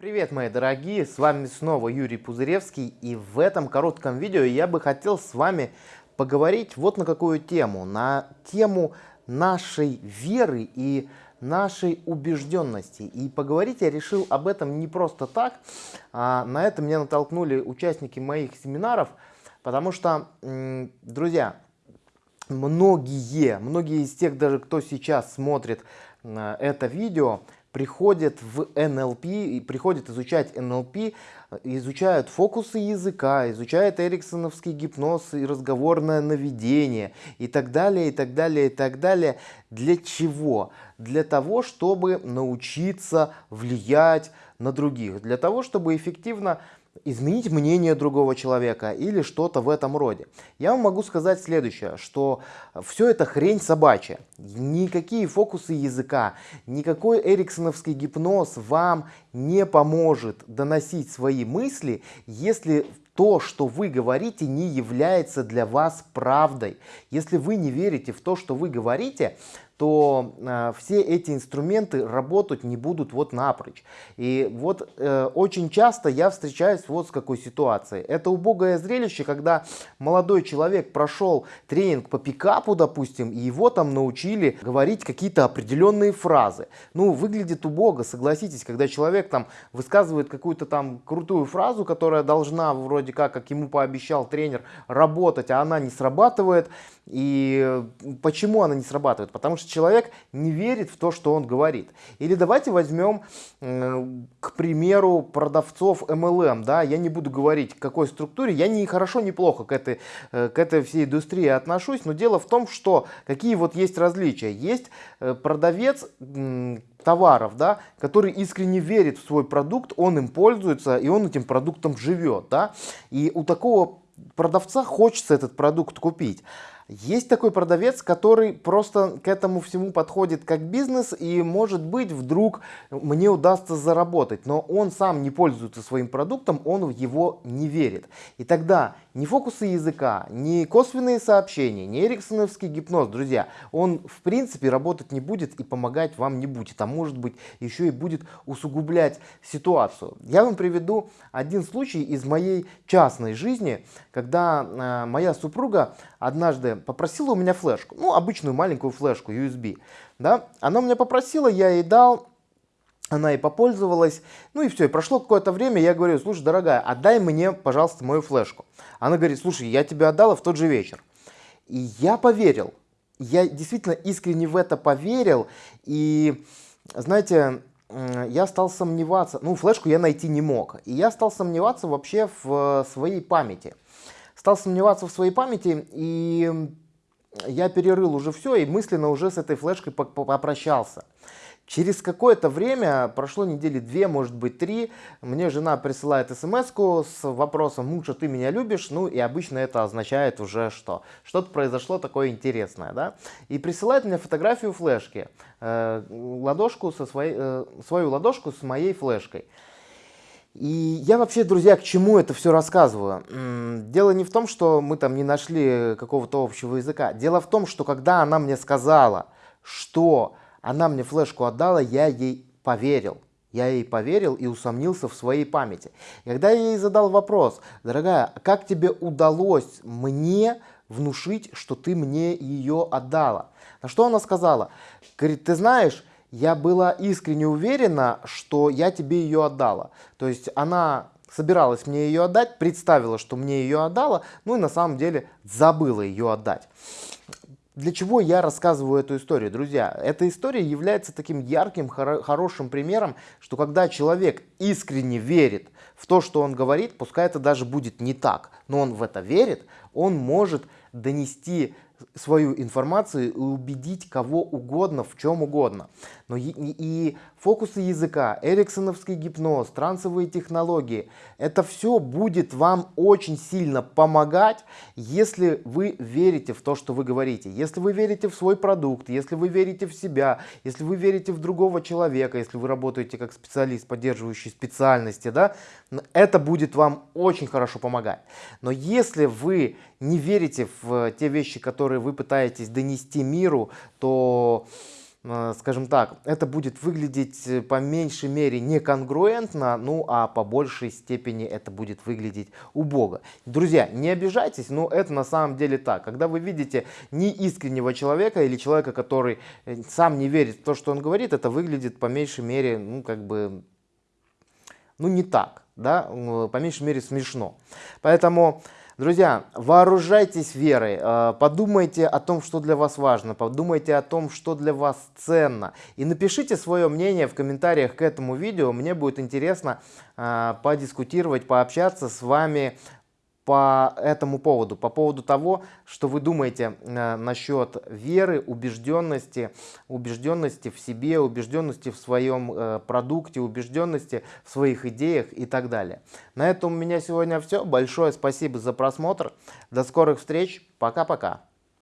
Привет, мои дорогие, с вами снова Юрий Пузыревский, и в этом коротком видео я бы хотел с вами поговорить вот на какую тему, на тему нашей веры и нашей убежденности. И поговорить я решил об этом не просто так, а на это меня натолкнули участники моих семинаров, потому что, друзья, многие, многие из тех даже, кто сейчас смотрит э, это видео, приходят в НЛП, и приходят изучать НЛП, изучают фокусы языка, изучают эриксоновский гипноз и разговорное наведение и так далее, и так далее, и так далее. Для чего? Для того, чтобы научиться влиять на других, для того, чтобы эффективно изменить мнение другого человека или что-то в этом роде. Я вам могу сказать следующее, что все это хрень собачья. Никакие фокусы языка, никакой эриксоновский гипноз вам не поможет доносить свои мысли, если то, что вы говорите, не является для вас правдой. Если вы не верите в то, что вы говорите, то э, все эти инструменты работать не будут вот напрочь. И вот э, очень часто я встречаюсь вот с какой ситуацией. Это убогое зрелище, когда молодой человек прошел тренинг по пикапу, допустим, и его там научили говорить какие-то определенные фразы. Ну, выглядит убого, согласитесь, когда человек там высказывает какую-то там крутую фразу, которая должна вроде как, как ему пообещал тренер, работать, а она не срабатывает. И почему она не срабатывает? Потому что человек не верит в то, что он говорит. Или давайте возьмем, к примеру, продавцов MLM. Да? Я не буду говорить, к какой структуре. Я не хорошо, не плохо к этой, э, к этой всей индустрии отношусь. Но дело в том, что какие вот есть различия. Есть э, продавец товаров, да, который искренне верит в свой продукт, он им пользуется и он этим продуктом живет. Да? И у такого продавца хочется этот продукт купить. Есть такой продавец, который просто к этому всему подходит как бизнес и может быть вдруг мне удастся заработать, но он сам не пользуется своим продуктом, он в его не верит. И тогда ни фокусы языка, ни косвенные сообщения, ни эриксоновский гипноз, друзья, он в принципе работать не будет и помогать вам не будет, а может быть еще и будет усугублять ситуацию. Я вам приведу один случай из моей частной жизни, когда э, моя супруга однажды попросила у меня флешку, ну обычную маленькую флешку USB, да, она у меня попросила, я ей дал, она и попользовалась, ну и все, и прошло какое-то время, я говорю, слушай, дорогая, отдай мне, пожалуйста, мою флешку. Она говорит, слушай, я тебе отдала в тот же вечер. И я поверил, я действительно искренне в это поверил, и, знаете, я стал сомневаться, ну, флешку я найти не мог, и я стал сомневаться вообще в своей памяти. Стал сомневаться в своей памяти, и я перерыл уже все, и мысленно уже с этой флешкой попрощался. Через какое-то время, прошло недели две, может быть три, мне жена присылает смс с вопросом «Муша, ты меня любишь?» Ну и обычно это означает уже что? Что-то произошло такое интересное, да? И присылает мне фотографию флешки, э, ладошку со своей, э, свою ладошку с моей флешкой. И я вообще, друзья, к чему это все рассказываю? Дело не в том, что мы там не нашли какого-то общего языка. Дело в том, что когда она мне сказала, что она мне флешку отдала, я ей поверил. Я ей поверил и усомнился в своей памяти. Когда я ей задал вопрос, дорогая, а как тебе удалось мне внушить, что ты мне ее отдала? На что она сказала? Говорит, ты знаешь, я была искренне уверена, что я тебе ее отдала. То есть она собиралась мне ее отдать, представила, что мне ее отдала, ну и на самом деле забыла ее отдать. Для чего я рассказываю эту историю, друзья? Эта история является таким ярким, хоро хорошим примером, что когда человек искренне верит в то, что он говорит, пускай это даже будет не так, но он в это верит, он может донести свою информацию и убедить кого угодно в чем угодно. Но и, и фокусы языка, эриксоновский гипноз, трансовые технологии, это все будет вам очень сильно помогать, если вы верите в то, что вы говорите. Если вы верите в свой продукт, если вы верите в себя, если вы верите в другого человека, если вы работаете как специалист, поддерживающий специальности, да, это будет вам очень хорошо помогать. Но если вы не верите в те вещи, которые вы пытаетесь донести миру, то э, скажем так, это будет выглядеть э, по меньшей мере неконгруентно, ну а по большей степени это будет выглядеть убого. Друзья, не обижайтесь, но это на самом деле так. Когда вы видите неискреннего человека или человека, который э, сам не верит в то, что он говорит, это выглядит по меньшей мере, ну как бы, ну не так, да, по меньшей мере смешно. Поэтому... Друзья, вооружайтесь верой, э, подумайте о том, что для вас важно, подумайте о том, что для вас ценно. И напишите свое мнение в комментариях к этому видео. Мне будет интересно э, подискутировать, пообщаться с вами по этому поводу, по поводу того, что вы думаете э, насчет веры, убежденности, убежденности в себе, убежденности в своем э, продукте, убежденности в своих идеях и так далее. На этом у меня сегодня все. Большое спасибо за просмотр. До скорых встреч. Пока-пока.